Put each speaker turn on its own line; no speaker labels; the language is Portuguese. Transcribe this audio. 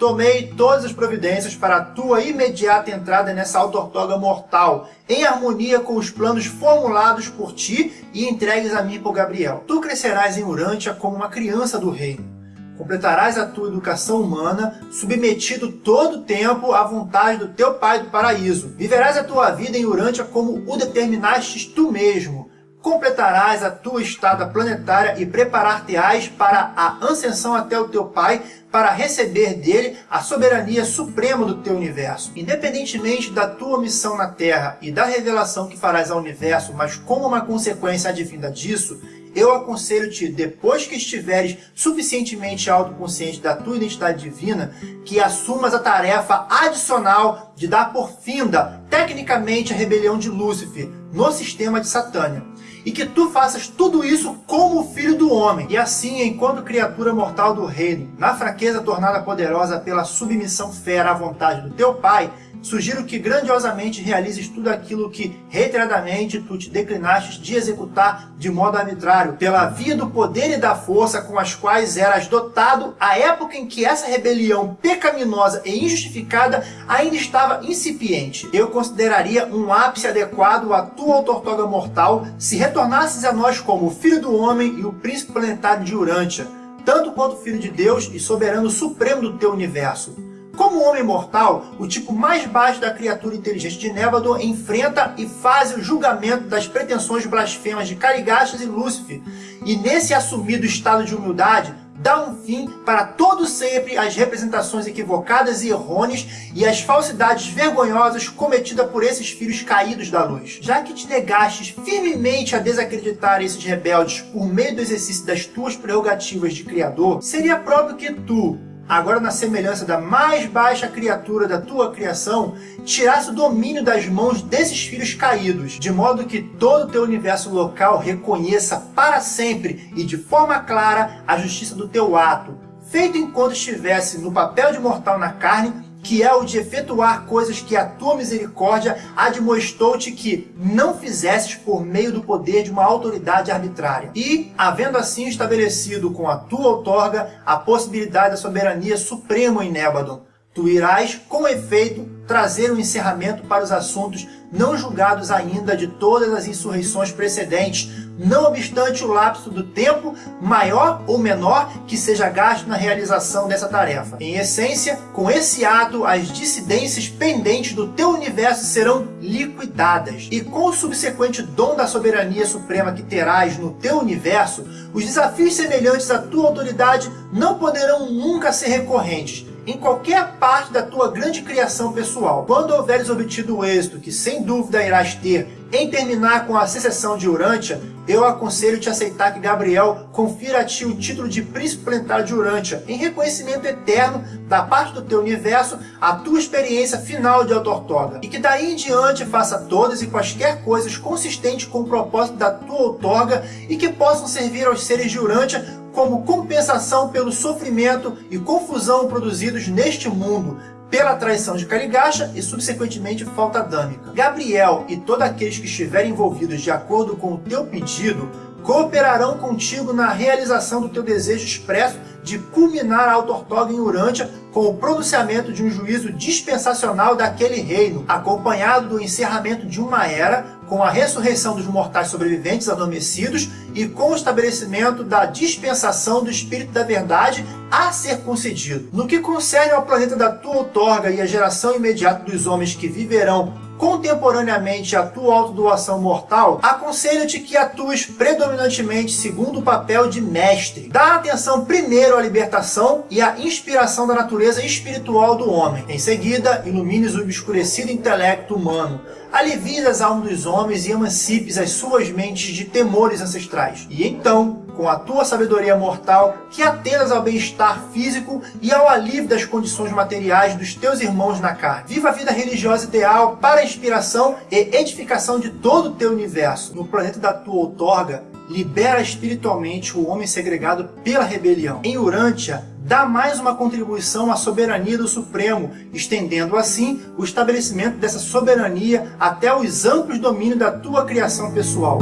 Tomei todas as providências para a tua imediata entrada nessa autortoga mortal, em harmonia com os planos formulados por ti e entregues a mim por Gabriel. Tu crescerás em Urântia como uma criança do reino. Completarás a tua educação humana, submetido todo o tempo à vontade do teu Pai do paraíso. Viverás a tua vida em Urântia como o determinastes tu mesmo, completarás a tua estada planetária e preparar-te-ás para a ascensão até o teu Pai, para receber dele a soberania suprema do teu universo. Independentemente da tua missão na Terra e da revelação que farás ao universo, mas como uma consequência advinda disso, eu aconselho-te, depois que estiveres suficientemente autoconsciente da tua identidade divina, que assumas a tarefa adicional de dar por finda, tecnicamente, a rebelião de Lúcifer no sistema de Satânia e que tu faças tudo isso como filho do homem. E assim, enquanto criatura mortal do reino, na fraqueza tornada poderosa pela submissão fera à vontade do teu pai, Sugiro que grandiosamente realizes tudo aquilo que, reiteradamente, tu te declinaste de executar de modo arbitrário, pela via do poder e da força com as quais eras dotado à época em que essa rebelião pecaminosa e injustificada ainda estava incipiente. Eu consideraria um ápice adequado à tua autortoga mortal se retornasses a nós como filho do homem e o príncipe planetário de Urântia, tanto quanto filho de Deus e soberano supremo do teu universo. Como homem mortal, o tipo mais baixo da criatura inteligente de Nébado enfrenta e faz o julgamento das pretensões blasfemas de Carigastas e Lúcifer, e nesse assumido estado de humildade, dá um fim para todo sempre às representações equivocadas e errôneas e às falsidades vergonhosas cometidas por esses filhos caídos da luz. Já que te negastes firmemente a desacreditar esses rebeldes por meio do exercício das tuas prerrogativas de Criador, seria próprio que tu, agora na semelhança da mais baixa criatura da tua criação, tirasse o domínio das mãos desses filhos caídos, de modo que todo o teu universo local reconheça para sempre e de forma clara a justiça do teu ato, feito enquanto estivesse no papel de mortal na carne que é o de efetuar coisas que a tua misericórdia admoestou-te que não fizesses por meio do poder de uma autoridade arbitrária. E, havendo assim estabelecido com a tua outorga a possibilidade da soberania suprema em Nébadon, tu irás, com efeito, trazer um encerramento para os assuntos não julgados ainda de todas as insurreições precedentes, não obstante o lapso do tempo, maior ou menor, que seja gasto na realização dessa tarefa. Em essência, com esse ato, as dissidências pendentes do teu universo serão liquidadas. E com o subsequente dom da soberania suprema que terás no teu universo, os desafios semelhantes à tua autoridade não poderão nunca ser recorrentes, em qualquer parte da tua grande criação pessoal. Quando houveres obtido o êxito que sem dúvida irás ter em terminar com a secessão de Urântia, eu aconselho-te a aceitar que Gabriel confira a ti o título de Príncipe Planetário de Urântia, em reconhecimento eterno da parte do teu universo a tua experiência final de Autortoga, e que daí em diante faça todas e quaisquer coisas consistentes com o propósito da tua outorga e que possam servir aos seres de Urântia como compensação pelo sofrimento e confusão produzidos neste mundo, pela traição de Carigacha e, subsequentemente, falta adâmica. Gabriel e todos aqueles que estiverem envolvidos de acordo com o teu pedido cooperarão contigo na realização do teu desejo expresso de culminar a autortoga em Urântia com o pronunciamento de um juízo dispensacional daquele reino, acompanhado do encerramento de uma era, com a ressurreição dos mortais sobreviventes adormecidos e com o estabelecimento da dispensação do Espírito da Verdade a ser concedido. No que concerne ao planeta da tua outorga e a geração imediata dos homens que viverão contemporaneamente a tua autodoação mortal, aconselho-te que atues predominantemente segundo o papel de mestre. Dá atenção primeiro à libertação e à inspiração da natureza espiritual do homem. Em seguida, ilumines o obscurecido intelecto humano, alivies as almas dos homens e emancipes as suas mentes de temores ancestrais. E então, com a tua sabedoria mortal, que atendas ao bem-estar físico e ao alívio das condições materiais dos teus irmãos na carne. Viva a vida religiosa ideal para a inspiração e edificação de todo o teu universo. No planeta da tua outorga, libera espiritualmente o homem segregado pela rebelião. Em Urântia, dá mais uma contribuição à soberania do Supremo, estendendo assim o estabelecimento dessa soberania até os amplos domínios da tua criação pessoal.